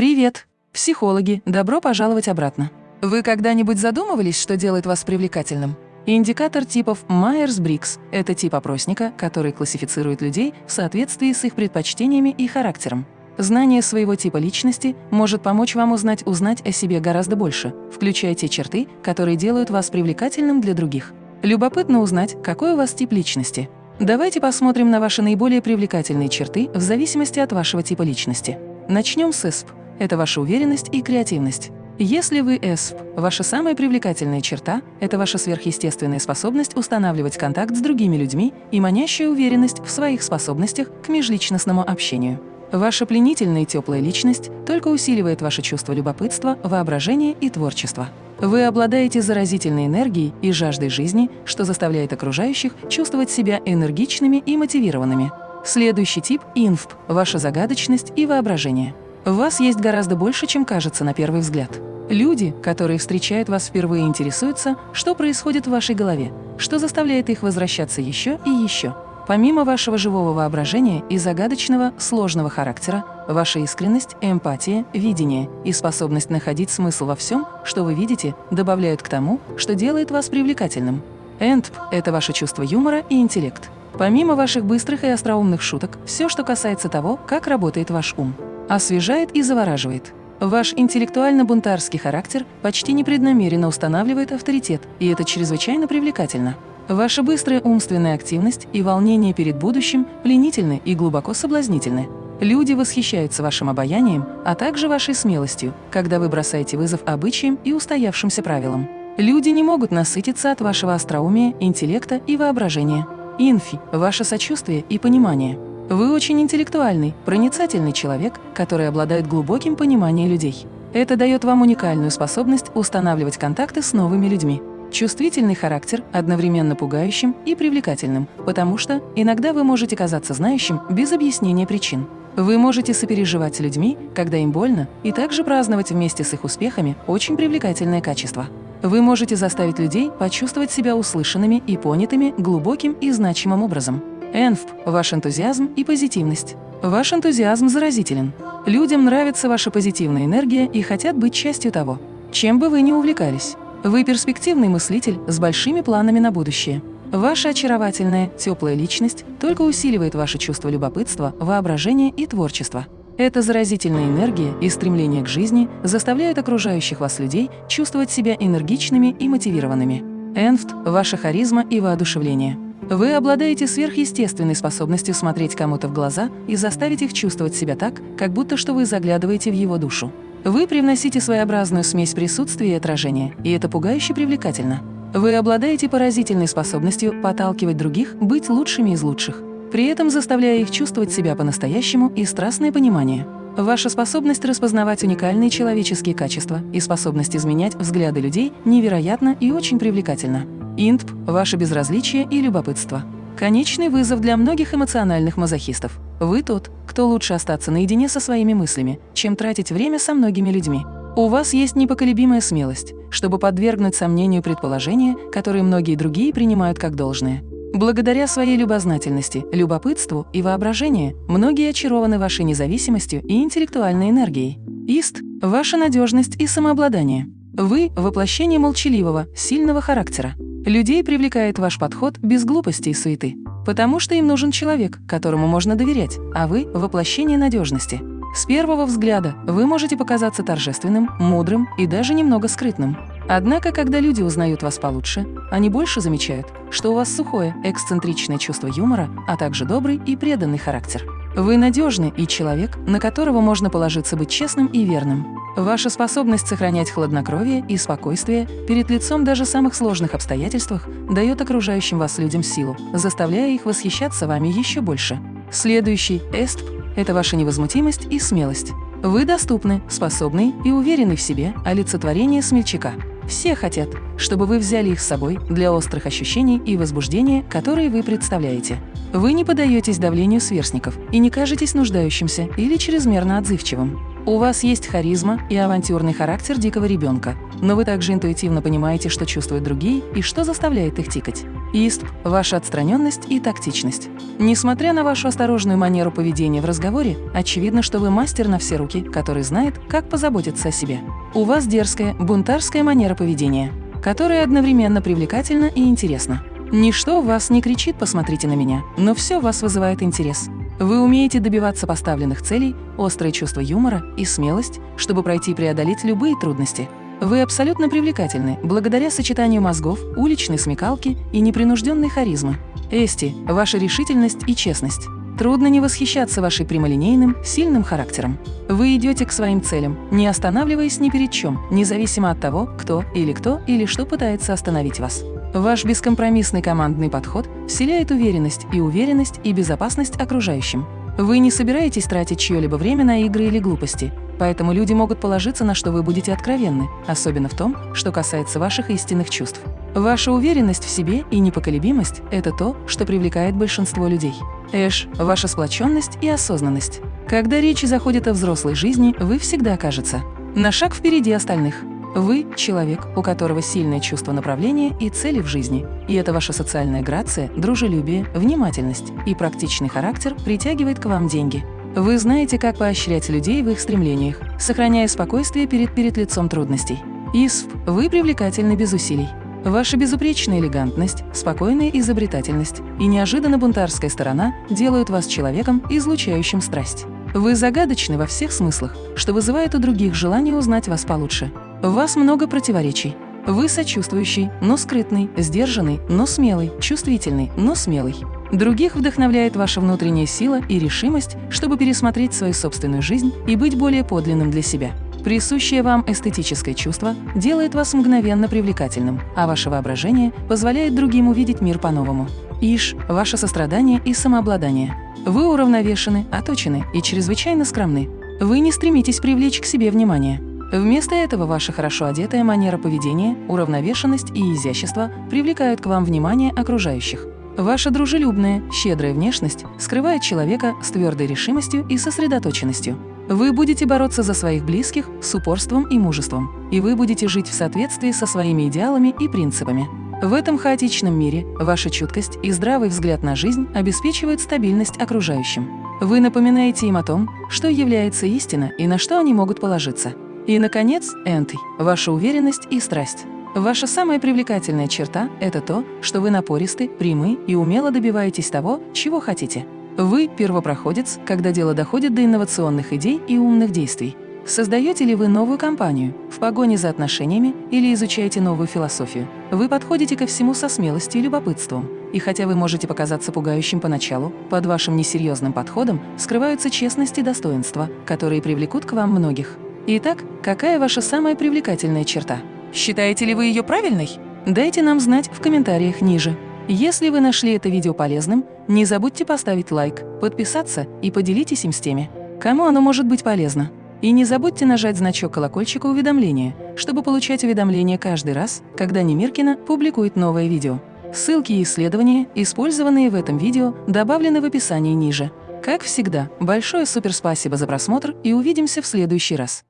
Привет! Психологи, добро пожаловать обратно. Вы когда-нибудь задумывались, что делает вас привлекательным? Индикатор типов Майерс-Брикс – это тип опросника, который классифицирует людей в соответствии с их предпочтениями и характером. Знание своего типа личности может помочь вам узнать узнать о себе гораздо больше, включая те черты, которые делают вас привлекательным для других. Любопытно узнать, какой у вас тип личности. Давайте посмотрим на ваши наиболее привлекательные черты в зависимости от вашего типа личности. Начнем с ИСП – это ваша уверенность и креативность. Если вы ЭСП, ваша самая привлекательная черта – это ваша сверхъестественная способность устанавливать контакт с другими людьми и манящая уверенность в своих способностях к межличностному общению. Ваша пленительная и теплая личность только усиливает ваше чувство любопытства, воображения и творчества. Вы обладаете заразительной энергией и жаждой жизни, что заставляет окружающих чувствовать себя энергичными и мотивированными. Следующий тип – инфп – ваша загадочность и воображение. Вас есть гораздо больше, чем кажется на первый взгляд. Люди, которые встречают вас впервые, интересуются, что происходит в вашей голове, что заставляет их возвращаться еще и еще. Помимо вашего живого воображения и загадочного, сложного характера, ваша искренность, эмпатия, видение и способность находить смысл во всем, что вы видите, добавляют к тому, что делает вас привлекательным. ЭНТП – это ваше чувство юмора и интеллект. Помимо ваших быстрых и остроумных шуток, все, что касается того, как работает ваш ум, освежает и завораживает – Ваш интеллектуально-бунтарский характер почти непреднамеренно устанавливает авторитет, и это чрезвычайно привлекательно. Ваша быстрая умственная активность и волнение перед будущим пленительны и глубоко соблазнительны. Люди восхищаются вашим обаянием, а также вашей смелостью, когда вы бросаете вызов обычаям и устоявшимся правилам. Люди не могут насытиться от вашего остроумия, интеллекта и воображения. Инфи – ваше сочувствие и понимание – вы очень интеллектуальный, проницательный человек, который обладает глубоким пониманием людей. Это дает вам уникальную способность устанавливать контакты с новыми людьми. Чувствительный характер одновременно пугающим и привлекательным, потому что иногда вы можете казаться знающим без объяснения причин. Вы можете сопереживать с людьми, когда им больно, и также праздновать вместе с их успехами очень привлекательное качество. Вы можете заставить людей почувствовать себя услышанными и понятыми глубоким и значимым образом. ЭНФП – ваш энтузиазм и позитивность. Ваш энтузиазм заразителен. Людям нравится ваша позитивная энергия и хотят быть частью того, чем бы вы ни увлекались. Вы перспективный мыслитель с большими планами на будущее. Ваша очаровательная, теплая личность только усиливает ваше чувство любопытства, воображения и творчества. Эта заразительная энергия и стремление к жизни заставляют окружающих вас людей чувствовать себя энергичными и мотивированными. Энфт – ваша харизма и воодушевление. Вы обладаете сверхъестественной способностью смотреть кому-то в глаза и заставить их чувствовать себя так, как будто что вы заглядываете в его душу. Вы привносите своеобразную смесь присутствия и отражения, и это пугающе привлекательно. Вы обладаете поразительной способностью подталкивать других быть лучшими из лучших, при этом заставляя их чувствовать себя по-настоящему и страстное понимание. Ваша способность распознавать уникальные человеческие качества и способность изменять взгляды людей невероятна и очень привлекательна. ИНТП – ваше безразличие и любопытство. Конечный вызов для многих эмоциональных мазохистов. Вы тот, кто лучше остаться наедине со своими мыслями, чем тратить время со многими людьми. У вас есть непоколебимая смелость, чтобы подвергнуть сомнению предположения, которые многие другие принимают как должное. Благодаря своей любознательности, любопытству и воображению многие очарованы вашей независимостью и интеллектуальной энергией. ИСТ – ваша надежность и самообладание. Вы – воплощение молчаливого, сильного характера. Людей привлекает ваш подход без глупости и суеты, потому что им нужен человек, которому можно доверять, а вы – воплощение надежности. С первого взгляда вы можете показаться торжественным, мудрым и даже немного скрытным. Однако, когда люди узнают вас получше, они больше замечают, что у вас сухое, эксцентричное чувство юмора, а также добрый и преданный характер. Вы надежный и человек, на которого можно положиться быть честным и верным. Ваша способность сохранять хладнокровие и спокойствие перед лицом даже самых сложных обстоятельствах дает окружающим вас людям силу, заставляя их восхищаться вами еще больше. Следующий – эстп – это ваша невозмутимость и смелость. Вы доступны, способны и уверены в себе олицетворение смельчака. Все хотят, чтобы вы взяли их с собой для острых ощущений и возбуждения, которые вы представляете. Вы не подаетесь давлению сверстников и не кажетесь нуждающимся или чрезмерно отзывчивым. У вас есть харизма и авантюрный характер дикого ребенка, но вы также интуитивно понимаете, что чувствуют другие и что заставляет их тикать. Истп – ваша отстраненность и тактичность. Несмотря на вашу осторожную манеру поведения в разговоре, очевидно, что вы мастер на все руки, который знает, как позаботиться о себе. У вас дерзкая, бунтарская манера поведения, которая одновременно привлекательна и интересна. Ничто в вас не кричит «посмотрите на меня», но все в вас вызывает интерес. Вы умеете добиваться поставленных целей, острое чувство юмора и смелость, чтобы пройти и преодолеть любые трудности – вы абсолютно привлекательны благодаря сочетанию мозгов, уличной смекалки и непринужденной харизмы. Эсти – ваша решительность и честность. Трудно не восхищаться вашей прямолинейным, сильным характером. Вы идете к своим целям, не останавливаясь ни перед чем, независимо от того, кто или кто или что пытается остановить вас. Ваш бескомпромиссный командный подход вселяет уверенность и уверенность и безопасность окружающим. Вы не собираетесь тратить чье-либо время на игры или глупости, поэтому люди могут положиться на что вы будете откровенны, особенно в том, что касается ваших истинных чувств. Ваша уверенность в себе и непоколебимость – это то, что привлекает большинство людей. Эш – ваша сплоченность и осознанность. Когда речь заходит о взрослой жизни, вы всегда окажется на шаг впереди остальных. Вы – человек, у которого сильное чувство направления и цели в жизни. И это ваша социальная грация, дружелюбие, внимательность и практичный характер притягивает к вам деньги. Вы знаете, как поощрять людей в их стремлениях, сохраняя спокойствие перед, перед лицом трудностей. ИСФ – вы привлекательны без усилий. Ваша безупречная элегантность, спокойная изобретательность и неожиданно бунтарская сторона делают вас человеком, излучающим страсть. Вы загадочны во всех смыслах, что вызывает у других желание узнать вас получше. Вас много противоречий. Вы сочувствующий, но скрытный, сдержанный, но смелый, чувствительный, но смелый. Других вдохновляет ваша внутренняя сила и решимость, чтобы пересмотреть свою собственную жизнь и быть более подлинным для себя. Присущее вам эстетическое чувство делает вас мгновенно привлекательным, а ваше воображение позволяет другим увидеть мир по-новому. Иш – ваше сострадание и самообладание. Вы уравновешены, оточены и чрезвычайно скромны. Вы не стремитесь привлечь к себе внимание. Вместо этого ваша хорошо одетая манера поведения, уравновешенность и изящество привлекают к вам внимание окружающих. Ваша дружелюбная, щедрая внешность скрывает человека с твердой решимостью и сосредоточенностью. Вы будете бороться за своих близких с упорством и мужеством, и вы будете жить в соответствии со своими идеалами и принципами. В этом хаотичном мире ваша чуткость и здравый взгляд на жизнь обеспечивают стабильность окружающим. Вы напоминаете им о том, что является истина и на что они могут положиться. И, наконец, энты – ваша уверенность и страсть. Ваша самая привлекательная черта – это то, что вы напористы, прямы и умело добиваетесь того, чего хотите. Вы – первопроходец, когда дело доходит до инновационных идей и умных действий. Создаете ли вы новую компанию в погоне за отношениями или изучаете новую философию? Вы подходите ко всему со смелостью и любопытством. И хотя вы можете показаться пугающим поначалу, под вашим несерьезным подходом скрываются честность и достоинство, которые привлекут к вам многих. Итак, какая ваша самая привлекательная черта? Считаете ли вы ее правильной? Дайте нам знать в комментариях ниже. Если вы нашли это видео полезным, не забудьте поставить лайк, подписаться и поделитесь им с теми, кому оно может быть полезно. И не забудьте нажать значок колокольчика уведомления, чтобы получать уведомления каждый раз, когда Немиркина публикует новое видео. Ссылки и исследования, использованные в этом видео, добавлены в описании ниже. Как всегда, большое суперспасибо за просмотр и увидимся в следующий раз.